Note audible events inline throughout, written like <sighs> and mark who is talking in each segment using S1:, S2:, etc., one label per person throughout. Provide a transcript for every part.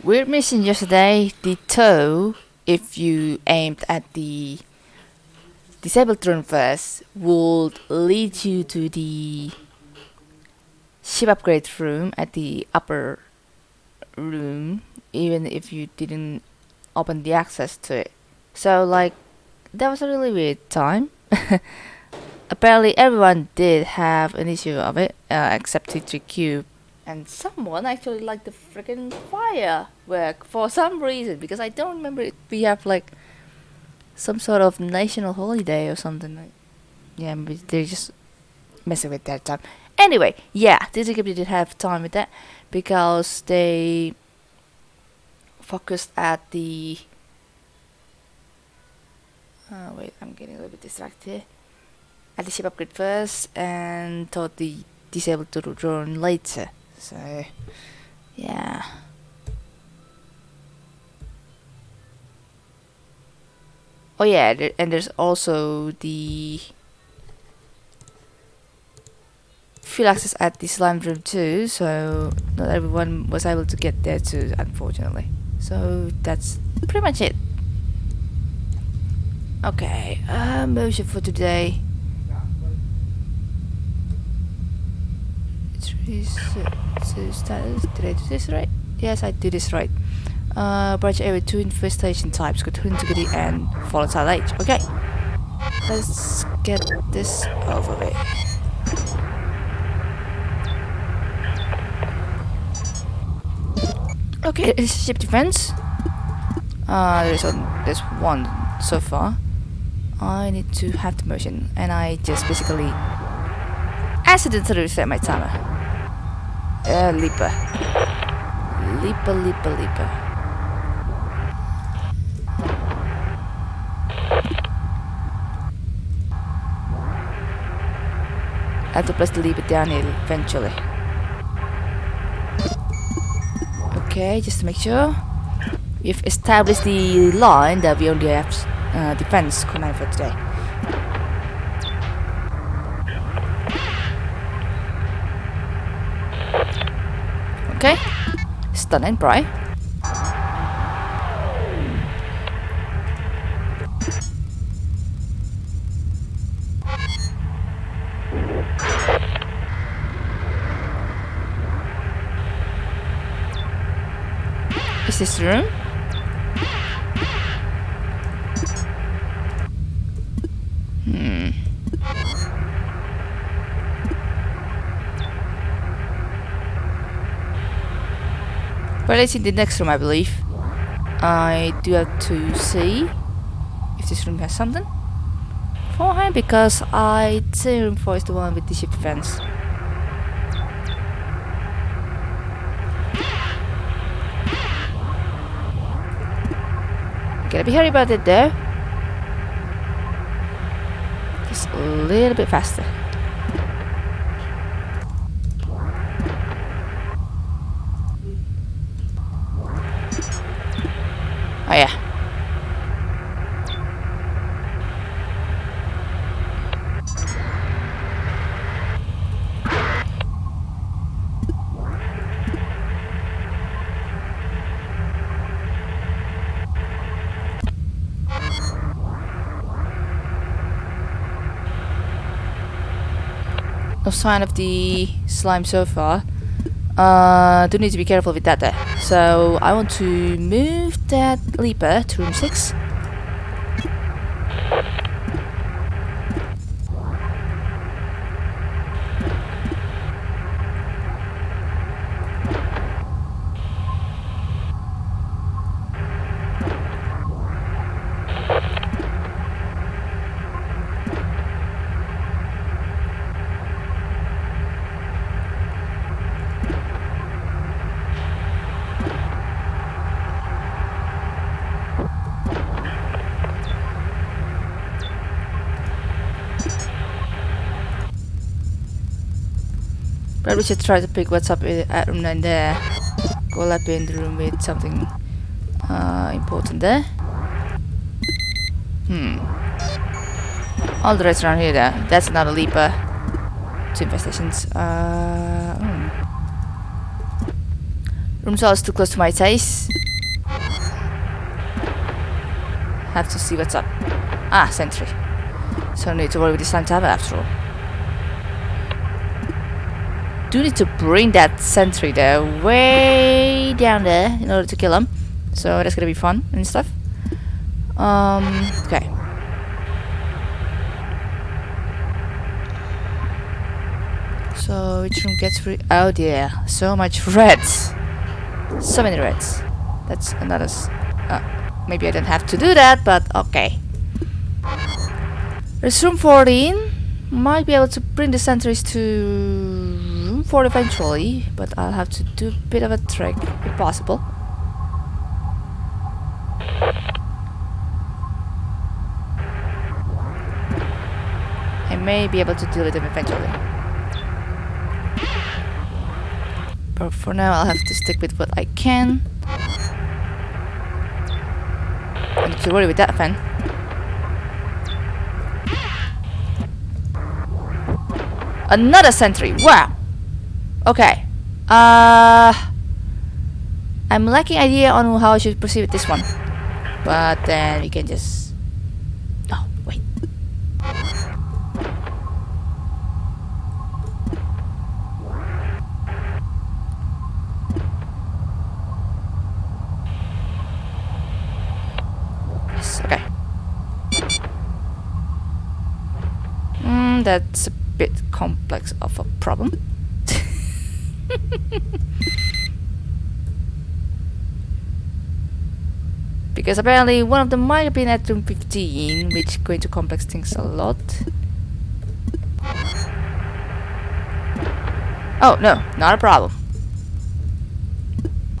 S1: Weird mission yesterday. The toe, if you aimed at the disabled room first, would lead you to the ship upgrade room at the upper room, even if you didn't open the access to it. So, like, that was a really weird time. <laughs> Apparently, everyone did have an issue of it, uh, except T3 Cube. And someone actually liked the freaking firework for some reason, because I don't remember if we have like some sort of national holiday or something. Like, yeah, they're just messing with that time. Anyway, yeah, T3 Cube did have time with that because they focused at the. Oh, wait, I'm getting a little bit distracted at the ship upgrade first and taught the disabled to drone later. So, yeah. Oh yeah, and there's also the field access at the slime room too, so not everyone was able to get there too, unfortunately. So that's pretty much it. Okay, uh, motion for today. Status, did I do this right? Yes, I did this right. Uh, branch area two infestation types, continuity and volatile age. Okay, let's get this over with. Okay, it's ship defense. Uh, there's, a, there's one so far. I need to have the motion, and I just basically accidentally reset my timer. Uh, Leaper. Leaper, Leaper, Leaper. I have to press the lever down eventually. Okay, just to make sure. We've established the line that we only have uh, defense command for today. Okay, stun and. Is this room? It's in the next room, I believe. I do have to see if this room has something for him because I think room 4 is the one with the ship fence. Gotta be hurry about it though. Just a little bit faster. Oh yeah. No sign of the slime so far. Uh, do need to be careful with that there. So I want to move that leaper to room 6. But we should try to pick what's up i- at room 9 there. Go up in the room with something uh, important there. Hmm. All the rest around here there. That's another leaper. Two infestations. Uh, hmm. Room is too close to my taste. Have to see what's up. Ah, sentry. So need to worry with this time after all. Do need to bring that sentry there way down there in order to kill him. So that's gonna be fun and stuff. Um, okay. So which room gets free? Oh dear, so much <laughs> reds. So many reds. That's another. Uh, maybe I don't have to do that, but okay. There's room 14. Might be able to bring the sentries to room 4 eventually, but I'll have to do a bit of a trick if possible. I may be able to deal with them eventually. But for now I'll have to stick with what I can. I need to worry with that fan. Another sentry! Wow! Okay. Uh... I'm lacking idea on how I should proceed with this one. But then we can just... Oh, wait. that's a bit complex of a problem. <laughs> because apparently one of them might have been at room 15, which is going to complex things a lot. Oh, no, not a problem.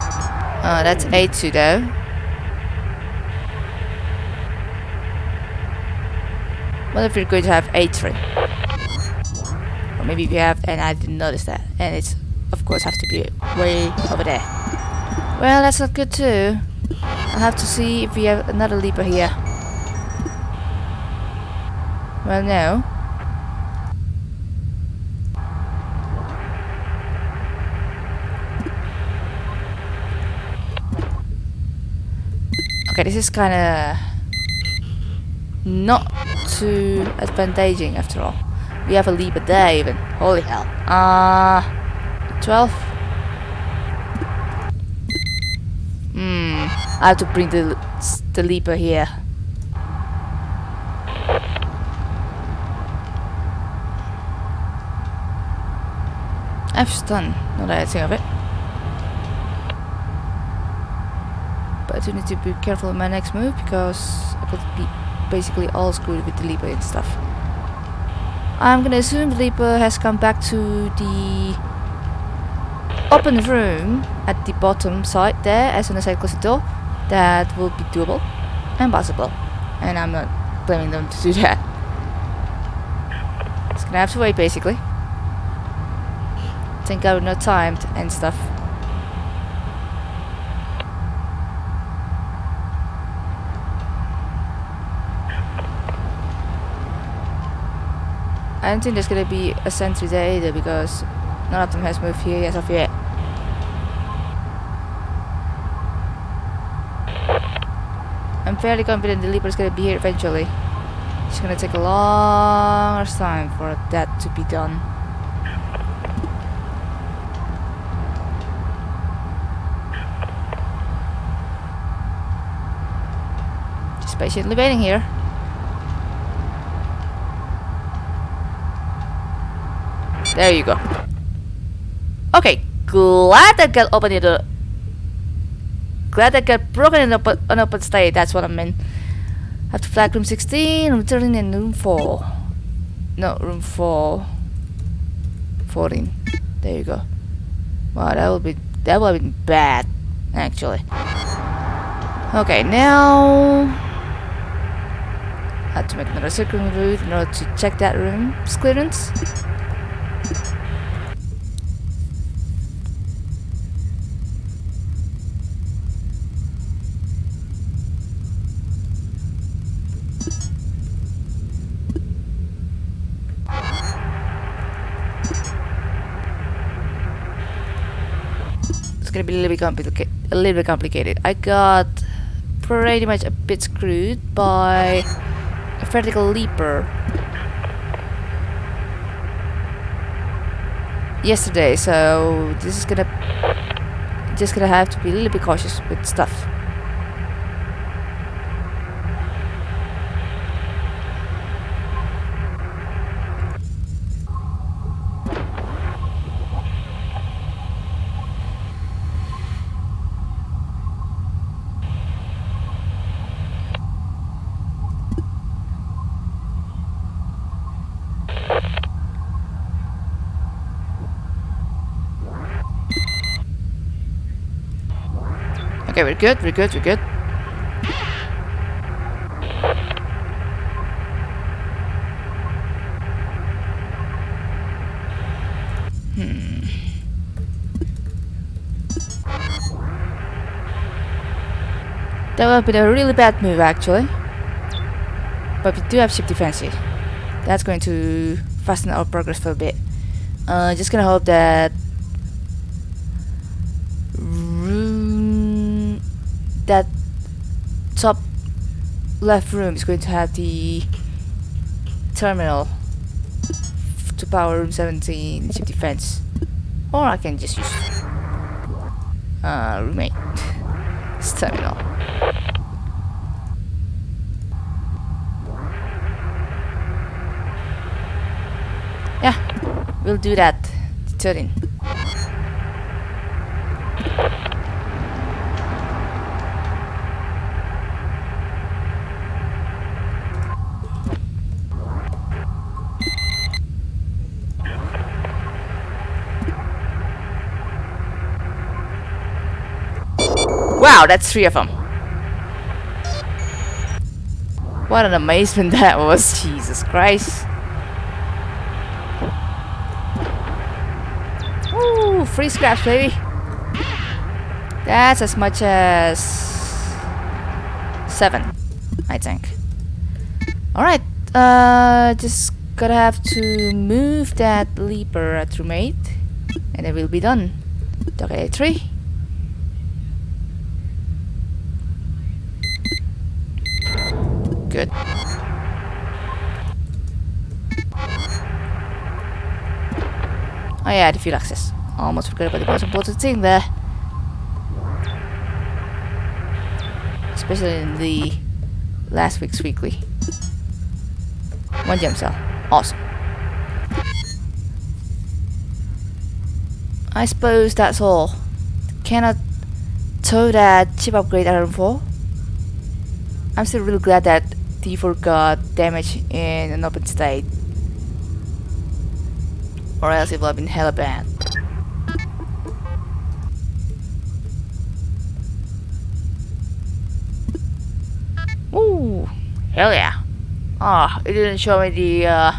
S1: Uh, that's A2 though. What if you're going to have A3? Or maybe we have, and I didn't notice that. And it's, of course, have to be way over there. Well, that's not good too. I'll have to see if we have another leaper here. Well, no. Okay, this is kind of not too advantaging after all. We have a leaper there even. Holy hell. Uh, 12? Hmm. I have to bring the, the leaper here. I've stun, not that I think of it. But I do need to be careful in my next move because I could be basically all screwed with the leaper and stuff. I'm gonna assume the Leaper has come back to the open room at the bottom side there as soon as I close the door. That will be doable and possible. And I'm not blaming them to do <laughs> that. It's gonna have to wait basically. Think I would not timed and stuff. I don't think there's gonna be a sentry there either because none of them has moved here as of yet. I'm fairly confident the Leaper is gonna be here eventually. It's gonna take a long time for that to be done. Just patiently waiting here. There you go. Okay, glad that got opened the... Glad that got broken in an open state, that's what I meant. Have to flag room 16, room 13, and room 4. No, room 4. 14. There you go. Wow, that would be... That would have been bad, actually. Okay, now... I have to make another circling route in order to check that room's clearance. Gonna be a little bit complicated. A little bit complicated. I got pretty much a bit screwed by a vertical leaper yesterday, so this is gonna just gonna have to be a little bit cautious with stuff. Okay, we're good, we're good, we're good. Hmm. That would have been a really bad move actually. But we do have ship defense. That's going to fasten our progress for a bit. Uh, just gonna hope that that top left room is going to have the terminal to power room 17 ship defense or I can just use uh, roommate <laughs> terminal. Yeah we'll do that. 13 Wow, that's three of them. What an amazement <laughs> that was, Jesus Christ. Ooh, free scraps, baby. That's as much as seven, I think. Alright, uh, just gotta have to move that leaper at roommate, and it will be done. Okay, three. Oh yeah, the fuel access. Almost forgot about the most important thing there. Especially in the last week's weekly. One gem cell. Awesome. I suppose that's all. Cannot tow that ship upgrade item 4. I'm still really glad that T4 got damage in an open state. Or else it would have been hella bad. Ooh, hell yeah. Ah, oh, it didn't show me the uh,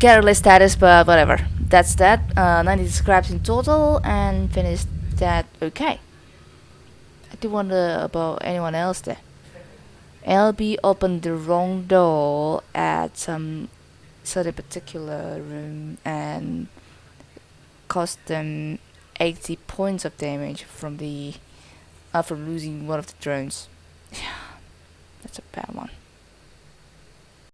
S1: catalyst status, but whatever. That's that. Uh, 90 scraps in total and finished that okay. I do wonder about anyone else there. LB opened the wrong door at some certain particular room and cost them 80 points of damage from the from losing one of the drones. <sighs> Yeah, that's a bad one.